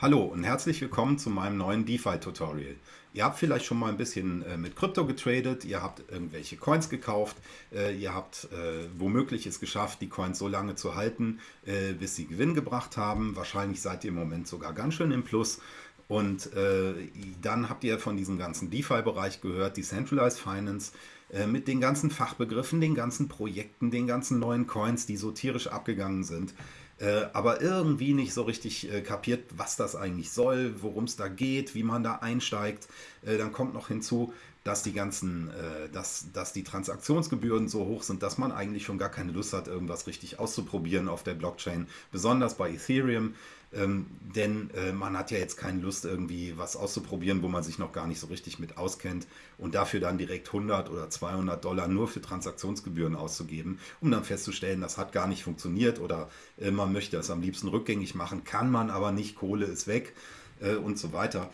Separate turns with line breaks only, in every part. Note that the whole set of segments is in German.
Hallo und herzlich willkommen zu meinem neuen DeFi-Tutorial. Ihr habt vielleicht schon mal ein bisschen äh, mit Krypto getradet, ihr habt irgendwelche Coins gekauft, äh, ihr habt äh, womöglich es geschafft, die Coins so lange zu halten, bis sie Gewinn gebracht haben. Wahrscheinlich seid ihr im Moment sogar ganz schön im Plus. Und dann habt ihr von diesem ganzen DeFi-Bereich gehört, Decentralized Finance, äh, mit den ganzen Fachbegriffen, den ganzen Projekten, den ganzen neuen Coins, die so tierisch abgegangen sind äh, aber irgendwie nicht so richtig äh, kapiert, was das eigentlich soll, worum es da geht, wie man da einsteigt. Äh, dann kommt noch hinzu, dass die ganzen, äh, dass, dass die Transaktionsgebühren so hoch sind, dass man eigentlich schon gar keine Lust hat, irgendwas richtig auszuprobieren auf der Blockchain, besonders bei Ethereum. Ähm, denn äh, man hat ja jetzt keine Lust, irgendwie was auszuprobieren, wo man sich noch gar nicht so richtig mit auskennt und dafür dann direkt 100 oder 200 Dollar nur für Transaktionsgebühren auszugeben, um dann festzustellen, das hat gar nicht funktioniert oder äh, man möchte es am liebsten rückgängig machen, kann man aber nicht, Kohle ist weg äh, und so weiter.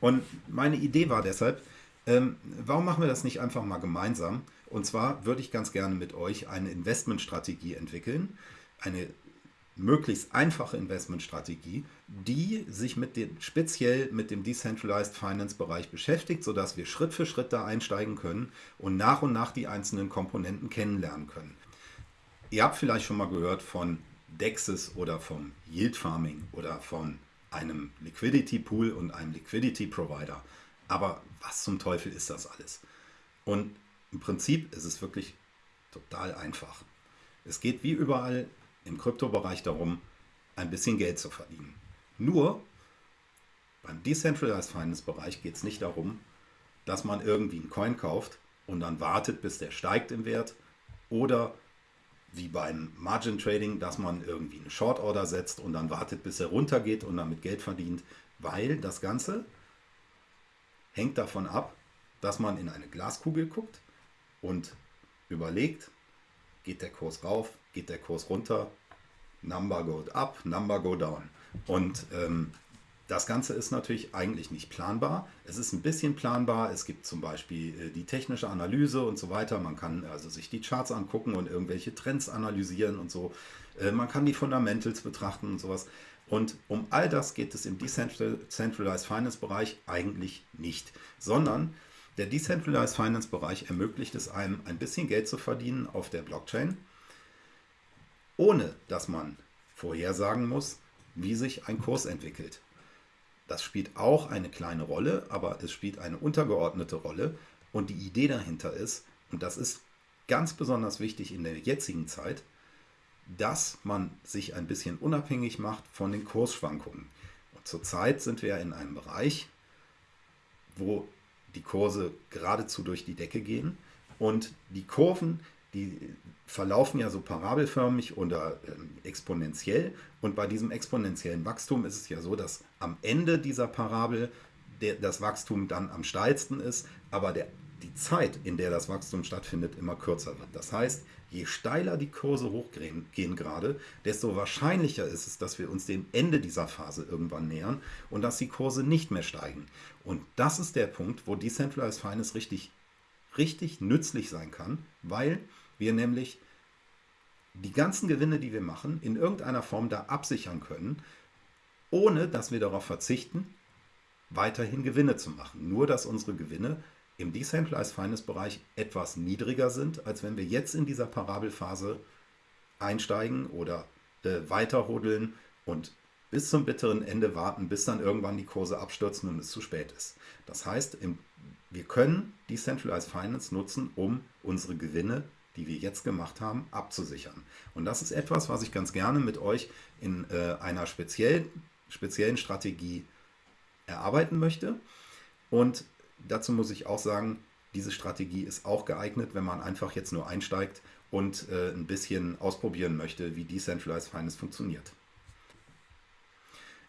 Und meine Idee war deshalb, ähm, warum machen wir das nicht einfach mal gemeinsam? Und zwar würde ich ganz gerne mit euch eine Investmentstrategie entwickeln, eine möglichst einfache Investmentstrategie, die sich mit dem, speziell mit dem Decentralized Finance Bereich beschäftigt, sodass wir Schritt für Schritt da einsteigen können und nach und nach die einzelnen Komponenten kennenlernen können. Ihr habt vielleicht schon mal gehört von DEXs oder vom Yield Farming oder von einem Liquidity Pool und einem Liquidity Provider. Aber was zum Teufel ist das alles? Und im Prinzip ist es wirklich total einfach. Es geht wie überall im Kryptobereich darum, ein bisschen Geld zu verdienen. Nur beim Decentralized Finance Bereich geht es nicht darum, dass man irgendwie einen Coin kauft und dann wartet, bis der steigt im Wert oder wie beim Margin Trading, dass man irgendwie eine Short Order setzt und dann wartet, bis er runtergeht und damit Geld verdient, weil das Ganze hängt davon ab, dass man in eine Glaskugel guckt und überlegt, geht der Kurs rauf, geht der Kurs runter, Number go up, Number go down. Und ähm, das Ganze ist natürlich eigentlich nicht planbar. Es ist ein bisschen planbar. Es gibt zum Beispiel äh, die technische Analyse und so weiter. Man kann also sich die Charts angucken und irgendwelche Trends analysieren und so. Äh, man kann die Fundamentals betrachten und sowas. Und um all das geht es im Decentralized Finance Bereich eigentlich nicht, sondern der Decentralized Finance Bereich ermöglicht es einem, ein bisschen Geld zu verdienen auf der Blockchain, ohne dass man vorhersagen muss, wie sich ein Kurs entwickelt. Das spielt auch eine kleine Rolle, aber es spielt eine untergeordnete Rolle. Und die Idee dahinter ist, und das ist ganz besonders wichtig in der jetzigen Zeit, dass man sich ein bisschen unabhängig macht von den Kursschwankungen. Und zurzeit sind wir in einem Bereich, wo die Kurse geradezu durch die Decke gehen. Und die Kurven, die verlaufen ja so parabelförmig oder ähm, exponentiell. Und bei diesem exponentiellen Wachstum ist es ja so, dass am Ende dieser Parabel der, das Wachstum dann am steilsten ist, aber der die Zeit, in der das Wachstum stattfindet, immer kürzer wird. Das heißt, je steiler die Kurse hochgehen gehen gerade, desto wahrscheinlicher ist es, dass wir uns dem Ende dieser Phase irgendwann nähern und dass die Kurse nicht mehr steigen. Und das ist der Punkt, wo Decentralized Finance richtig, richtig nützlich sein kann, weil wir nämlich die ganzen Gewinne, die wir machen, in irgendeiner Form da absichern können, ohne dass wir darauf verzichten, weiterhin Gewinne zu machen. Nur, dass unsere Gewinne im Decentralized Finance Bereich etwas niedriger sind, als wenn wir jetzt in dieser Parabelphase einsteigen oder äh, weiterhodeln und bis zum bitteren Ende warten, bis dann irgendwann die Kurse abstürzen und es zu spät ist. Das heißt, im, wir können Decentralized Finance nutzen, um unsere Gewinne, die wir jetzt gemacht haben, abzusichern. Und das ist etwas, was ich ganz gerne mit euch in äh, einer speziell, speziellen Strategie erarbeiten möchte. Und dazu muss ich auch sagen, diese Strategie ist auch geeignet, wenn man einfach jetzt nur einsteigt und äh, ein bisschen ausprobieren möchte, wie Decentralized Finance funktioniert.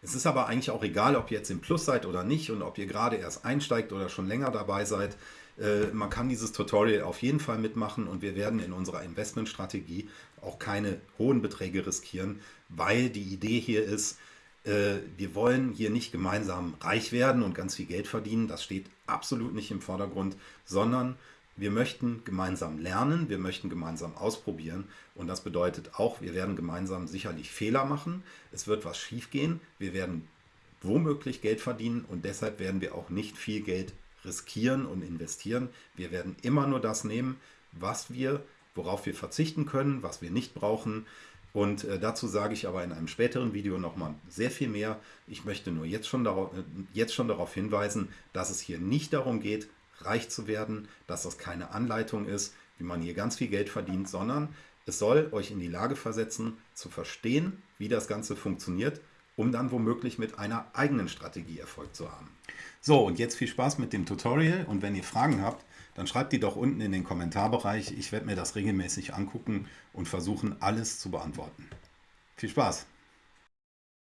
Es ist aber eigentlich auch egal, ob ihr jetzt im Plus seid oder nicht und ob ihr gerade erst einsteigt oder schon länger dabei seid. Äh, man kann dieses Tutorial auf jeden Fall mitmachen und wir werden in unserer Investmentstrategie auch keine hohen Beträge riskieren, weil die Idee hier ist, wir wollen hier nicht gemeinsam reich werden und ganz viel Geld verdienen, das steht absolut nicht im Vordergrund, sondern wir möchten gemeinsam lernen, wir möchten gemeinsam ausprobieren und das bedeutet auch, wir werden gemeinsam sicherlich Fehler machen, es wird was schief gehen, wir werden womöglich Geld verdienen und deshalb werden wir auch nicht viel Geld riskieren und investieren. Wir werden immer nur das nehmen, was wir, worauf wir verzichten können, was wir nicht brauchen. Und äh, dazu sage ich aber in einem späteren Video nochmal sehr viel mehr. Ich möchte nur jetzt schon, darauf, äh, jetzt schon darauf hinweisen, dass es hier nicht darum geht, reich zu werden, dass das keine Anleitung ist, wie man hier ganz viel Geld verdient, sondern es soll euch in die Lage versetzen, zu verstehen, wie das Ganze funktioniert, um dann womöglich mit einer eigenen Strategie Erfolg zu haben. So, und jetzt viel Spaß mit dem Tutorial und wenn ihr Fragen habt, dann schreibt die doch unten in den Kommentarbereich. Ich werde mir das regelmäßig angucken und versuchen, alles zu beantworten. Viel Spaß!